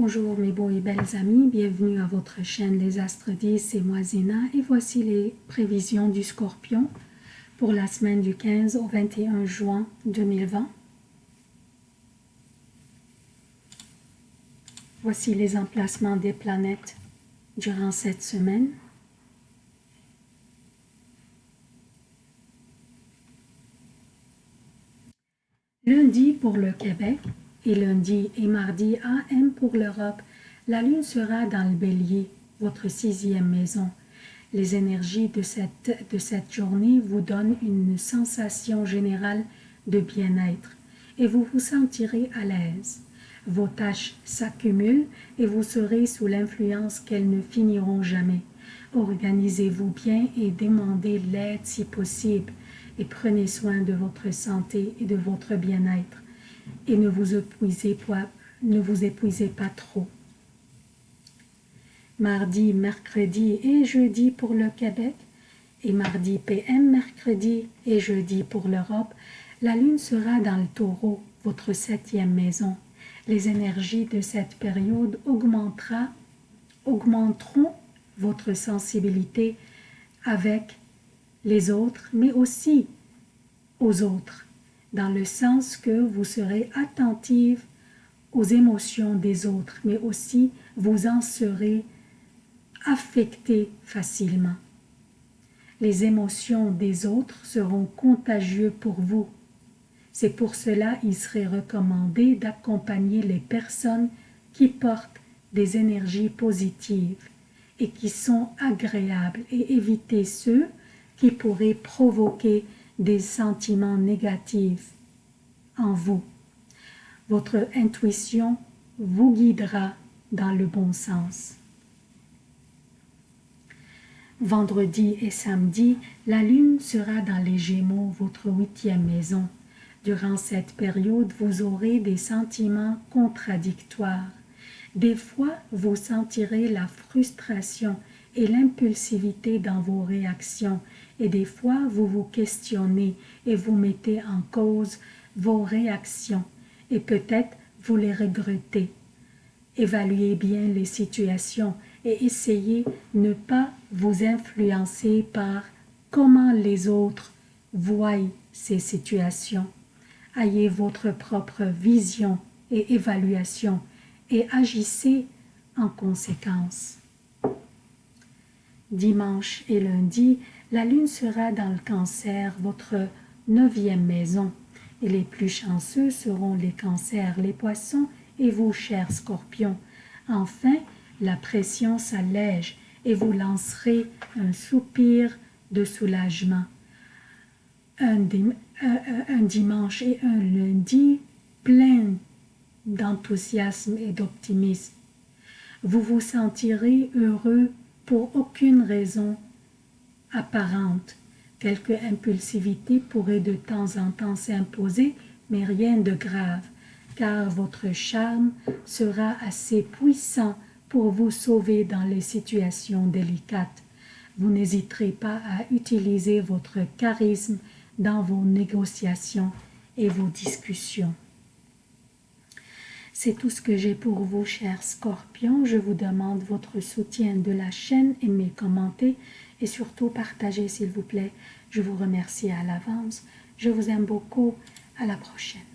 Bonjour mes beaux et belles amis, bienvenue à votre chaîne Les Astres 10, c'est moi Zéna et voici les prévisions du Scorpion pour la semaine du 15 au 21 juin 2020. Voici les emplacements des planètes durant cette semaine. Lundi pour le Québec, et lundi et mardi AM pour l'Europe, la Lune sera dans le bélier, votre sixième maison. Les énergies de cette, de cette journée vous donnent une sensation générale de bien-être et vous vous sentirez à l'aise. Vos tâches s'accumulent et vous serez sous l'influence qu'elles ne finiront jamais. Organisez-vous bien et demandez l'aide si possible et prenez soin de votre santé et de votre bien-être et ne vous épuisez pas, ne vous épuisez pas trop. Mardi, mercredi et jeudi pour le Québec et mardi PM, mercredi et jeudi pour l'Europe, la Lune sera dans le taureau, votre septième maison. Les énergies de cette période augmenteront votre sensibilité avec les autres, mais aussi aux autres dans le sens que vous serez attentive aux émotions des autres, mais aussi vous en serez affecté facilement. Les émotions des autres seront contagieuses pour vous. C'est pour cela il serait recommandé d'accompagner les personnes qui portent des énergies positives et qui sont agréables et éviter ceux qui pourraient provoquer des sentiments négatifs en vous. Votre intuition vous guidera dans le bon sens. Vendredi et samedi, la lune sera dans les Gémeaux, votre huitième maison. Durant cette période, vous aurez des sentiments contradictoires. Des fois, vous sentirez la frustration et l'impulsivité dans vos réactions et des fois vous vous questionnez et vous mettez en cause vos réactions et peut-être vous les regrettez. Évaluez bien les situations et essayez de ne pas vous influencer par comment les autres voient ces situations. Ayez votre propre vision et évaluation et agissez en conséquence. Dimanche et lundi, la lune sera dans le cancer, votre neuvième maison, et les plus chanceux seront les cancers, les poissons et vous, chers scorpions. Enfin, la pression s'allège et vous lancerez un soupir de soulagement. Un, un dimanche et un lundi plein d'enthousiasme et d'optimisme. Vous vous sentirez heureux pour aucune raison apparente. Quelque impulsivité pourrait de temps en temps s'imposer, mais rien de grave, car votre charme sera assez puissant pour vous sauver dans les situations délicates. Vous n'hésiterez pas à utiliser votre charisme dans vos négociations et vos discussions. C'est tout ce que j'ai pour vous, chers scorpions. Je vous demande votre soutien de la chaîne, aimez, commentez et surtout partagez s'il vous plaît. Je vous remercie à l'avance. Je vous aime beaucoup. À la prochaine.